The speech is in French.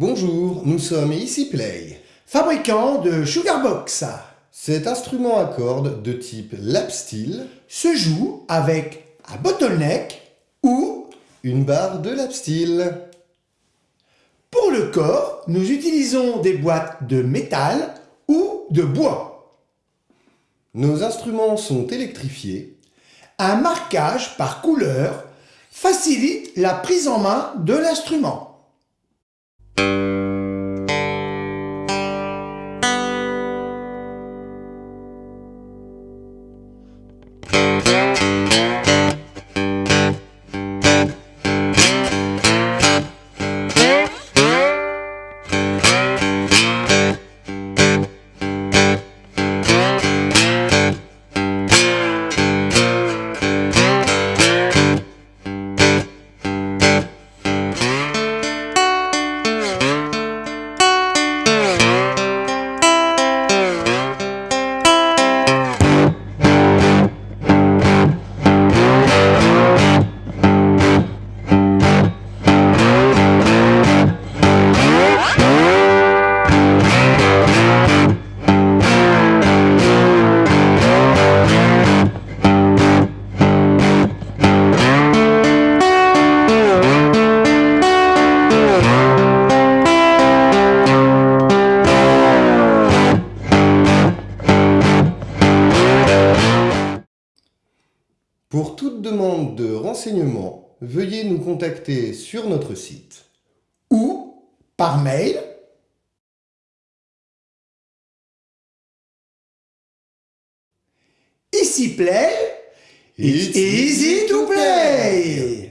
Bonjour, nous sommes Ici Play, fabricant de Sugarbox. Cet instrument à cordes de type lap steel se joue avec un bottleneck ou une barre de lap steel. Pour le corps, nous utilisons des boîtes de métal ou de bois. Nos instruments sont électrifiés. Un marquage par couleur facilite la prise en main de l'instrument. Pour toute demande de renseignements, veuillez nous contacter sur notre site ou par mail. Ici play, it's easy to play